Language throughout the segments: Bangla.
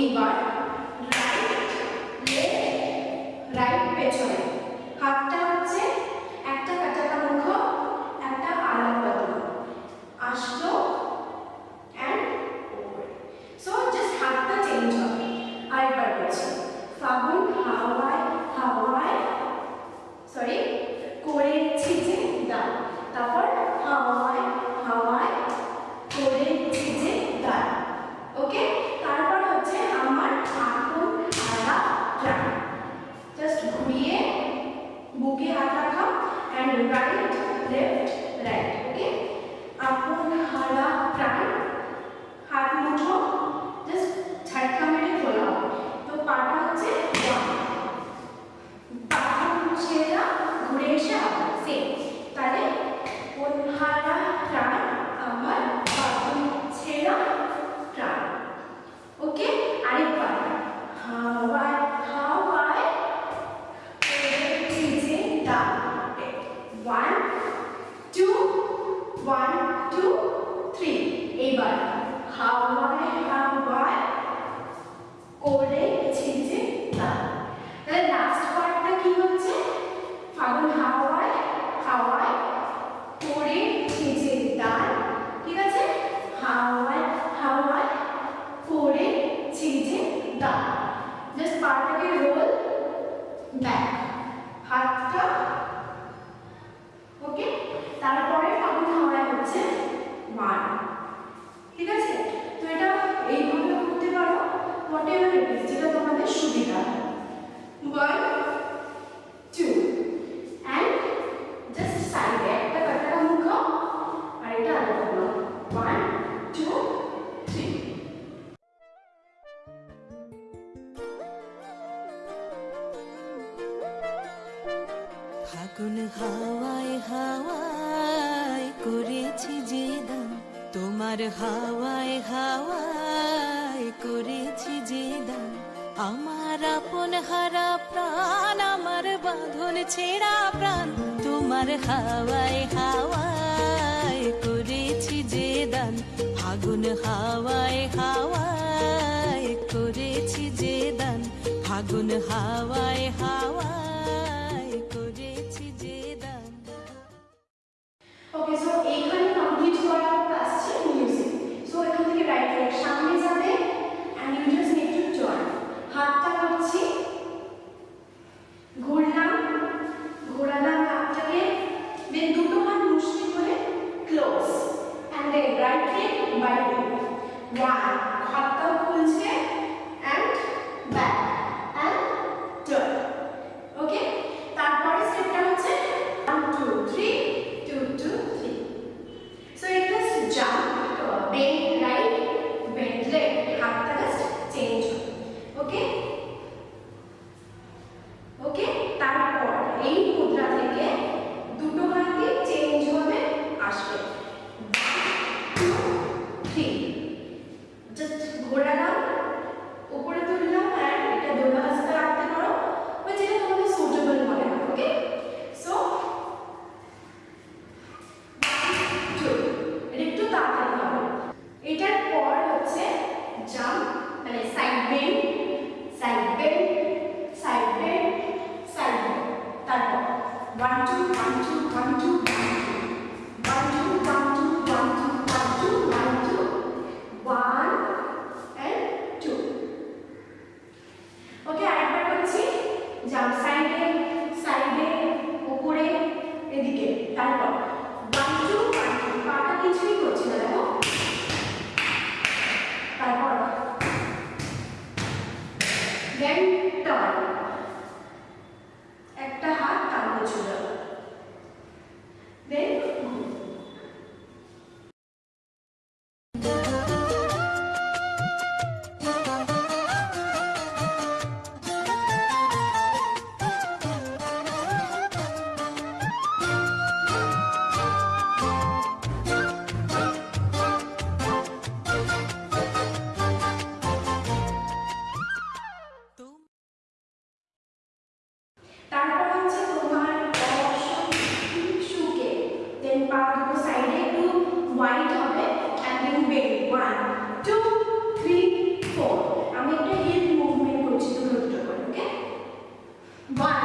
এইবার triangle right left right okay upon hara prime हाथ मुठो जस्ट झटका मेरे खोला तो पाटा হচ্ছে হাওয়ায় হাওয়ায় করে ছিঁচে তার। তাহলে লাস্ট পার্টটা কি হচ্ছে? ফাগুন হাওয়ায় হাওয়ায় করে ছিঁচে তার। ঠিক আছে? হাওয়ায় হাওয়ায় করে ছিঁচে তার। জাস্ট পার্টটাকে রোল ব্যাক আমার হাওয়ায় হাওয়ায় করেছি যে দান। আমার আপন হারা প্রাণ, আমার বাঁধন ছেঁড়া প্রাণ। তোমার হাওয়ায় হাওয়ায় করেছি যে দান। ফাগুন হাওয়ায় হাওয়ায় করেছি যে দান। ফাগুন হাওয়ায় হাওয়ায় Então, one two three four আমি একটা হিল মুভমেন্ট করছি দুটো দুটো করে okay one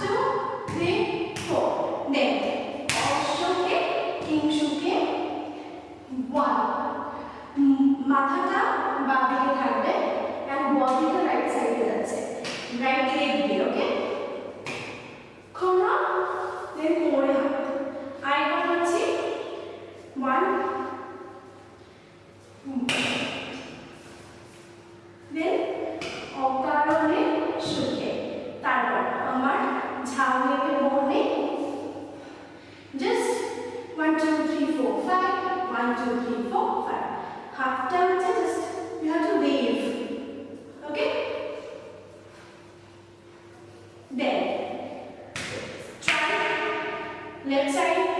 two three four then অশ্বকে কিংশুকে ওয়ান মাথাটা বাঁ দিকে থাকবে অ্যান্ড বডিটা রাইট সাইডে যাচ্ছে। রাইট লেগ দিয়ে ওকে One, two, three, four, five. One, two, three, four, five. Half time so just you have to wave. Okay? Then, try left side.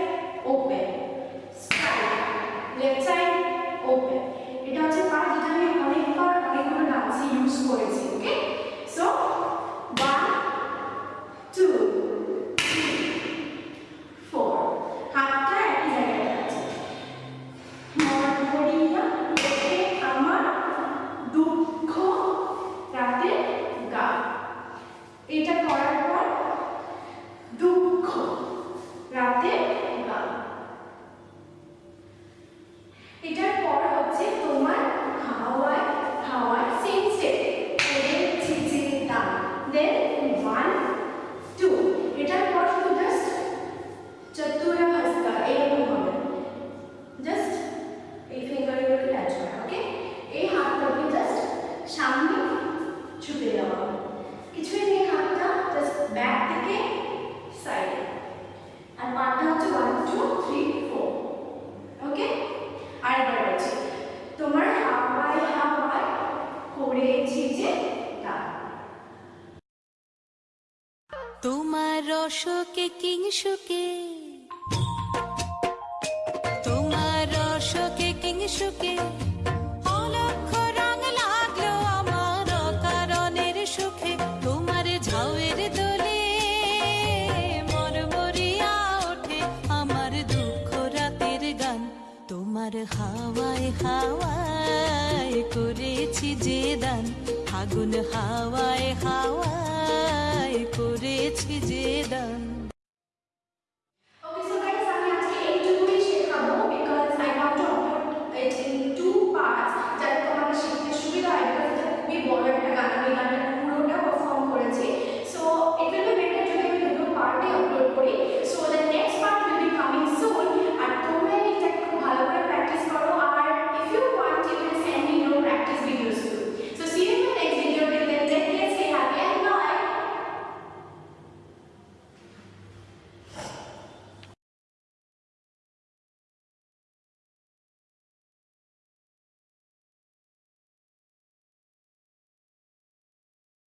তোমার রসকে কিংসুকে তোমার রসকে কিংসুকে অলক্ষ রং আমার অকারণের সুখে। ঝাউয়ের মরমরিয়া ওঠে আমার দুঃখ রাতের তোমার হাওয়ায় হাওয়ায় করেছি যে দান। আগুন হাওয়ায় হাওয়ায় করেছি যে দান